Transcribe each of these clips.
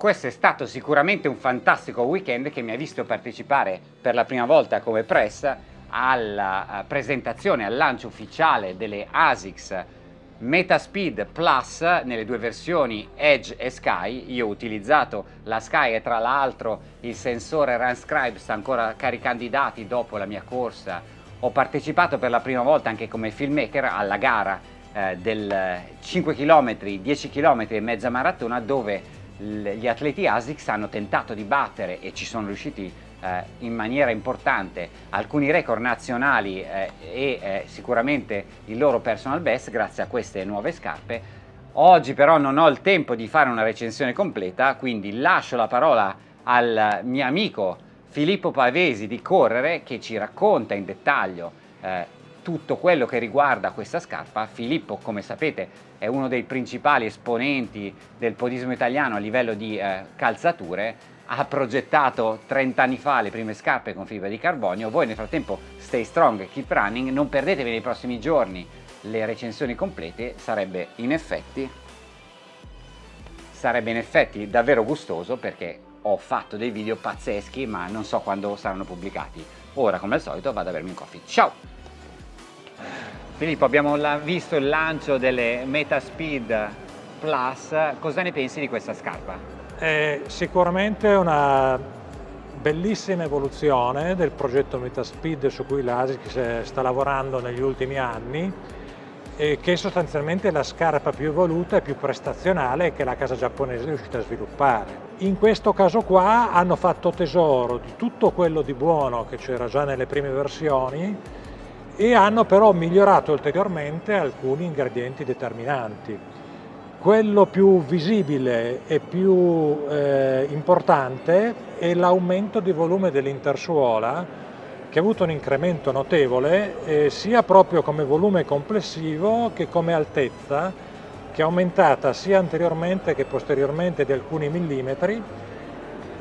questo è stato sicuramente un fantastico weekend che mi ha visto partecipare per la prima volta come press alla eh, presentazione, al lancio ufficiale delle ASICS Metaspeed Plus nelle due versioni Edge e Sky. Io ho utilizzato la Sky e tra l'altro il sensore RunScribe sta ancora caricando i dati dopo la mia corsa. Ho partecipato per la prima volta anche come filmmaker alla gara eh, del 5 km, 10 km e mezza maratona dove gli atleti ASICS hanno tentato di battere e ci sono riusciti eh, in maniera importante alcuni record nazionali eh, e eh, sicuramente il loro personal best grazie a queste nuove scarpe. Oggi però non ho il tempo di fare una recensione completa, quindi lascio la parola al mio amico Filippo Pavesi di Correre che ci racconta in dettaglio eh, tutto quello che riguarda questa scarpa. Filippo, come sapete, è uno dei principali esponenti del podismo italiano a livello di eh, calzature, ha progettato 30 anni fa le prime scarpe con fibra di carbonio, voi nel frattempo stay strong, keep running, non perdetevi nei prossimi giorni le recensioni complete, sarebbe in effetti, sarebbe in effetti davvero gustoso perché ho fatto dei video pazzeschi ma non so quando saranno pubblicati. Ora come al solito vado a bermi un coffee. Ciao! Filippo, abbiamo visto il lancio delle Metaspeed Plus, cosa ne pensi di questa scarpa? È sicuramente una bellissima evoluzione del progetto Metaspeed su cui l'ASICS sta lavorando negli ultimi anni e che sostanzialmente è la scarpa più evoluta e più prestazionale che la casa giapponese è riuscita a sviluppare. In questo caso qua hanno fatto tesoro di tutto quello di buono che c'era già nelle prime versioni e hanno però migliorato ulteriormente alcuni ingredienti determinanti. Quello più visibile e più eh, importante è l'aumento di volume dell'intersuola che ha avuto un incremento notevole eh, sia proprio come volume complessivo che come altezza che è aumentata sia anteriormente che posteriormente di alcuni millimetri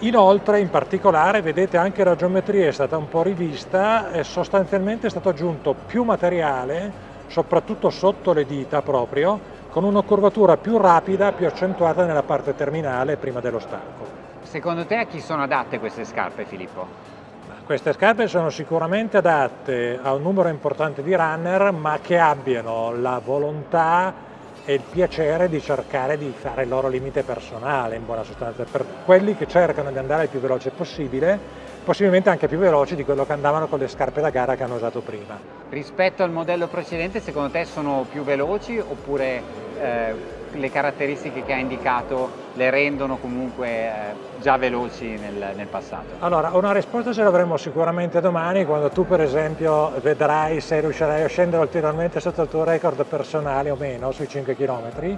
Inoltre, in particolare, vedete anche la geometria è stata un po' rivista e sostanzialmente è stato aggiunto più materiale, soprattutto sotto le dita proprio, con una curvatura più rapida, più accentuata nella parte terminale prima dello stacco. Secondo te a chi sono adatte queste scarpe, Filippo? Queste scarpe sono sicuramente adatte a un numero importante di runner, ma che abbiano la volontà e il piacere di cercare di fare il loro limite personale in buona sostanza, per quelli che cercano di andare il più veloce possibile, possibilmente anche più veloci di quello che andavano con le scarpe da gara che hanno usato prima. Rispetto al modello precedente secondo te sono più veloci oppure eh, le caratteristiche che ha indicato le rendono comunque eh, già veloci nel, nel, passato? Allora, una risposta ce l'avremo sicuramente domani quando tu per esempio vedrai se riuscirai a scendere ulteriormente sotto il tuo record personale o meno sui 5 km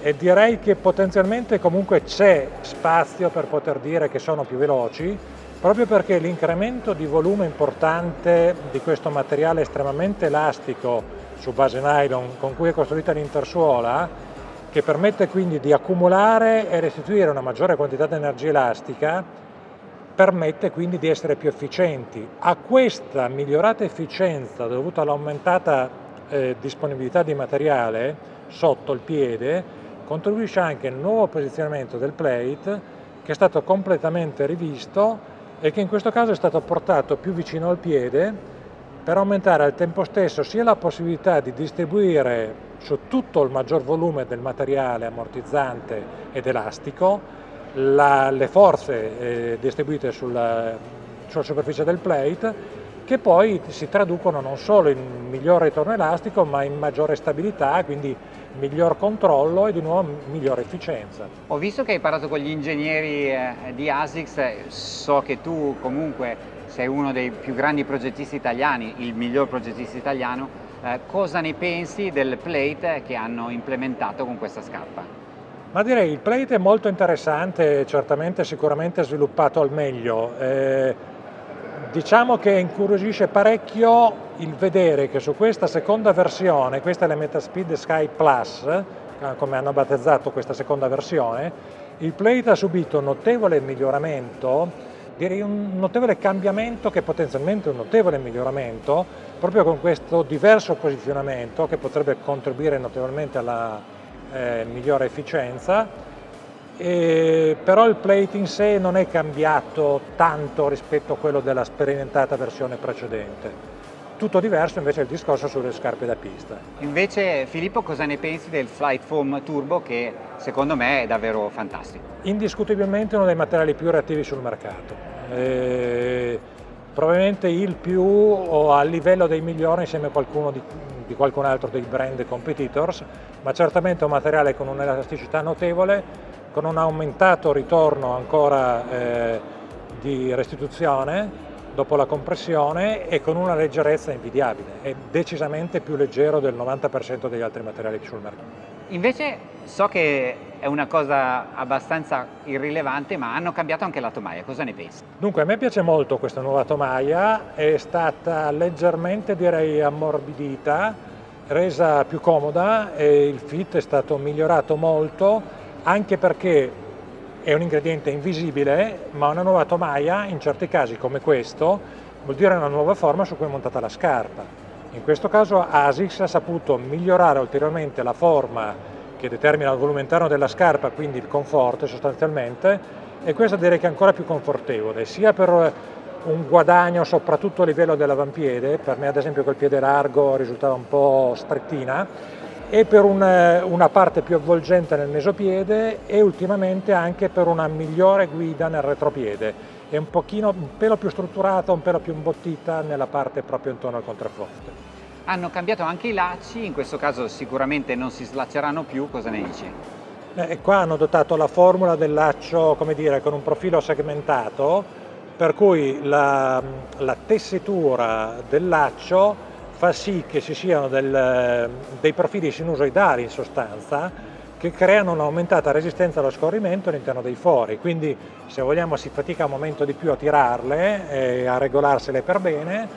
e direi che potenzialmente comunque c'è spazio per poter dire che sono più veloci proprio perché l'incremento di volume importante di questo materiale estremamente elastico su base nylon con cui è costruita l'intersuola che permette quindi di accumulare e restituire una maggiore quantità di energia elastica, permette quindi di essere più efficienti. A questa migliorata efficienza dovuta all'aumentata eh, disponibilità di materiale sotto il piede, contribuisce anche il nuovo posizionamento del plate che è stato completamente rivisto e che in questo caso è stato portato più vicino al piede per aumentare al tempo stesso sia la possibilità di distribuire su tutto il maggior volume del materiale ammortizzante ed elastico, la, le forze eh, distribuite sulla, sulla superficie del plate che poi si traducono non solo in miglior ritorno elastico ma in maggiore stabilità, quindi miglior controllo e di nuovo migliore efficienza. Ho visto che hai parlato con gli ingegneri eh, di ASICS, so che tu comunque sei uno dei più grandi progettisti italiani, il miglior progettista italiano, eh, cosa ne pensi del plate che hanno implementato con questa scarpa? Ma direi il plate è molto interessante, certamente sicuramente sviluppato al meglio. Eh, diciamo che incuriosisce parecchio il vedere che su questa seconda versione, questa è la Metaspeed Sky Plus, eh, come hanno battezzato questa seconda versione, il plate ha subito un notevole miglioramento direi un notevole cambiamento che è potenzialmente un notevole miglioramento proprio con questo diverso posizionamento che potrebbe contribuire notevolmente alla eh, migliore efficienza e, però il plate in sé non è cambiato tanto rispetto a quello della sperimentata versione precedente. Tutto diverso invece è il discorso sulle scarpe da pista. Invece Filippo cosa ne pensi del Flight Foam Turbo che secondo me è davvero fantastico? Indiscutibilmente uno dei materiali più reattivi sul mercato. E probabilmente il più o a livello dei migliori insieme a qualcuno di, di qualcun altro dei brand competitors, ma certamente un materiale con un'elasticità notevole, con un aumentato ritorno ancora eh, di restituzione dopo la compressione e con una leggerezza invidiabile, è decisamente più leggero del 90% degli altri materiali sul mercato. Invece so che è una cosa abbastanza irrilevante, ma hanno cambiato anche la tomaia, cosa ne pensi? Dunque a me piace molto questa nuova tomaia, è stata leggermente direi ammorbidita, resa più comoda e il fit è stato migliorato molto, anche perché è un ingrediente invisibile, ma una nuova tomaia, in certi casi come questo, vuol dire una nuova forma su cui è montata la scarpa. In questo caso ASICS ha saputo migliorare ulteriormente la forma che determina il volume interno della scarpa, quindi il conforto sostanzialmente, e questo direi che è ancora più confortevole, sia per un guadagno soprattutto a livello dell'avampiede, per me ad esempio col piede largo risultava un po' strettina, e per una, una parte più avvolgente nel mesopiede e ultimamente anche per una migliore guida nel retropiede è un pochino un pelo più strutturata, un pelo più imbottita nella parte proprio intorno al contrafforte. Hanno cambiato anche i lacci, in questo caso sicuramente non si slacceranno più, cosa ne dici? Eh, qua hanno dotato la formula del laccio, come dire, con un profilo segmentato, per cui la, la tessitura del laccio fa sì che ci siano del, dei profili sinusoidali in sostanza che creano un'aumentata resistenza allo scorrimento all'interno dei fori, quindi se vogliamo si fatica un momento di più a tirarle e a regolarsele per bene,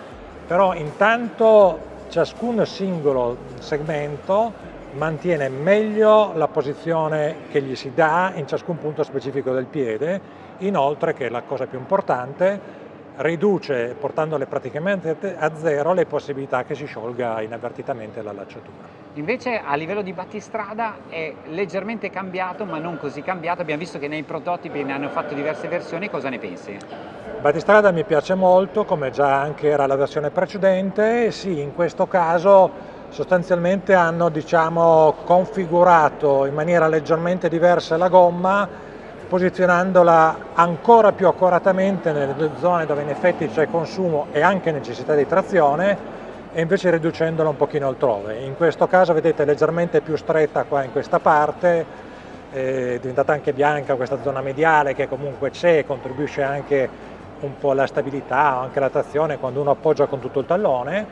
però intanto ciascun singolo segmento mantiene meglio la posizione che gli si dà in ciascun punto specifico del piede, inoltre che è la cosa più importante, riduce, portandole praticamente a zero, le possibilità che si sciolga inavvertitamente la lacciatura. Invece a livello di battistrada è leggermente cambiato, ma non così cambiato. Abbiamo visto che nei prototipi ne hanno fatto diverse versioni, cosa ne pensi? Battistrada mi piace molto, come già anche era la versione precedente, sì, in questo caso sostanzialmente hanno diciamo, configurato in maniera leggermente diversa la gomma posizionandola ancora più accuratamente nelle zone dove in effetti c'è consumo e anche necessità di trazione e invece riducendola un pochino altrove. In questo caso vedete leggermente più stretta qua in questa parte, è diventata anche bianca questa zona mediale che comunque c'è e contribuisce anche un po' alla stabilità o anche alla trazione quando uno appoggia con tutto il tallone,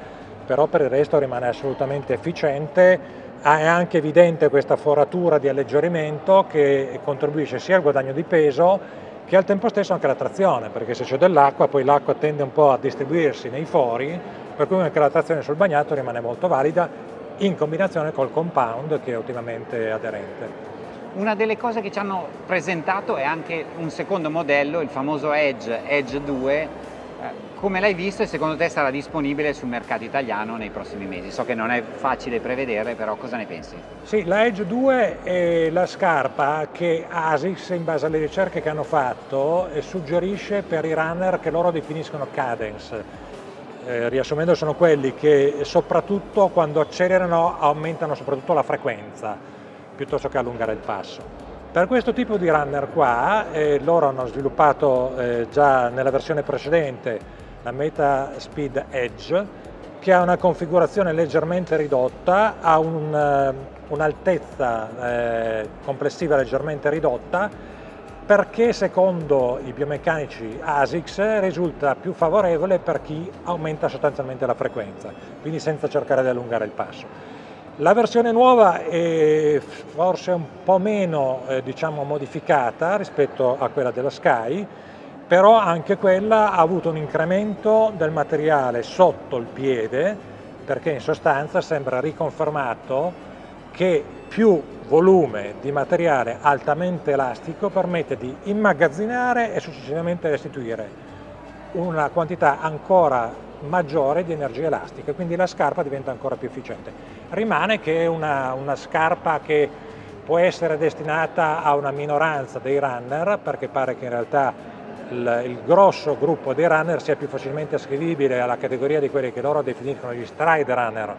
però per il resto rimane assolutamente efficiente è anche evidente questa foratura di alleggerimento che contribuisce sia al guadagno di peso che al tempo stesso anche alla trazione, perché se c'è dell'acqua poi l'acqua tende un po' a distribuirsi nei fori, per cui anche la trazione sul bagnato rimane molto valida in combinazione col compound che è ottimamente aderente. Una delle cose che ci hanno presentato è anche un secondo modello, il famoso Edge, Edge 2, come l'hai visto e secondo te sarà disponibile sul mercato italiano nei prossimi mesi? So che non è facile prevedere, però cosa ne pensi? Sì, la Edge 2 è la scarpa che ASICS, in base alle ricerche che hanno fatto, suggerisce per i runner che loro definiscono cadence. Eh, riassumendo sono quelli che soprattutto quando accelerano aumentano soprattutto la frequenza piuttosto che allungare il passo. Per questo tipo di runner qua, eh, loro hanno sviluppato eh, già nella versione precedente la Meta Speed Edge, che ha una configurazione leggermente ridotta, ha eh, un'altezza un eh, complessiva leggermente ridotta, perché secondo i biomeccanici ASICS risulta più favorevole per chi aumenta sostanzialmente la frequenza, quindi senza cercare di allungare il passo. La versione nuova è forse un po' meno eh, diciamo, modificata rispetto a quella della Sky, però anche quella ha avuto un incremento del materiale sotto il piede perché in sostanza sembra riconfermato che più volume di materiale altamente elastico permette di immagazzinare e successivamente restituire una quantità ancora maggiore di energia elastica, quindi la scarpa diventa ancora più efficiente. Rimane che una, una scarpa che può essere destinata a una minoranza dei runner perché pare che in realtà il, il, grosso gruppo dei runner sia più facilmente ascrivibile alla categoria di quelli che loro definiscono gli stride runner,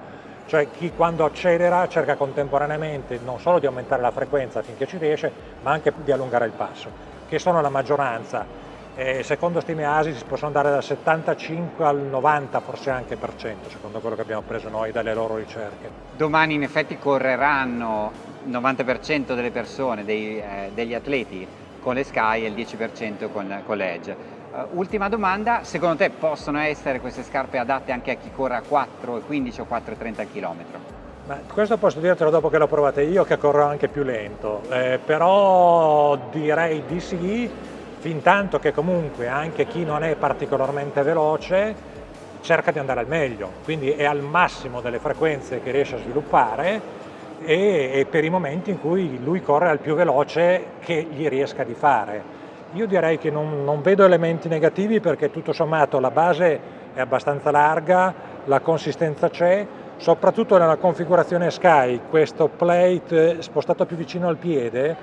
cioè chi quando accelera cerca contemporaneamente non solo di aumentare la frequenza finché ci riesce, ma anche di allungare il passo, che sono la maggioranza. E secondo stime ASI si possono andare dal 75 al 90 forse anche per cento, secondo quello che abbiamo preso noi dalle loro ricerche. Domani in effetti correranno il 90% delle persone, dei, eh, degli atleti con le Sky e il 10% con, con le Edge. Uh, ultima domanda, secondo te possono essere queste scarpe adatte anche a chi corre a 4,15 o 4,30 km? Ma questo posso dirtelo dopo che l'ho provate io che corro anche più lento, eh, però direi di sì, fin tanto che comunque anche chi non è particolarmente veloce cerca di andare al meglio, quindi è al massimo delle frequenze che riesce a sviluppare e, e per i momenti in cui lui corre al più veloce che gli riesca di fare. Io direi che non, non, vedo elementi negativi perché tutto sommato la base è abbastanza larga, la consistenza c'è, soprattutto nella configurazione Sky, questo plate spostato più vicino al piede,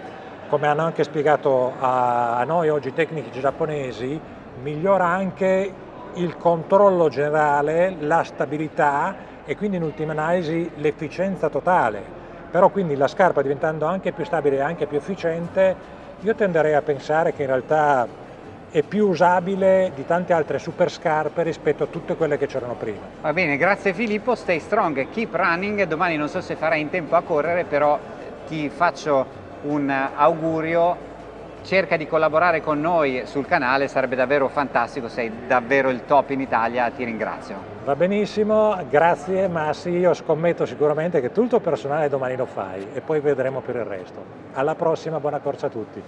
come hanno anche spiegato a noi oggi i tecnici giapponesi, migliora anche il controllo generale, la stabilità e quindi in ultima analisi l'efficienza totale però quindi la scarpa diventando anche più stabile e anche più efficiente, io tenderei a pensare che in realtà è più usabile di tante altre super scarpe rispetto a tutte quelle che c'erano prima. Va bene, grazie Filippo, stay strong, keep running, domani non so se farai in tempo a correre, però ti faccio un augurio cerca di collaborare con noi sul canale, sarebbe davvero fantastico, sei davvero il top in Italia, ti ringrazio. Va benissimo, grazie Massi, io scommetto sicuramente che tutto il tuo personale domani lo fai e poi vedremo per il resto. Alla prossima, buona corsa a tutti.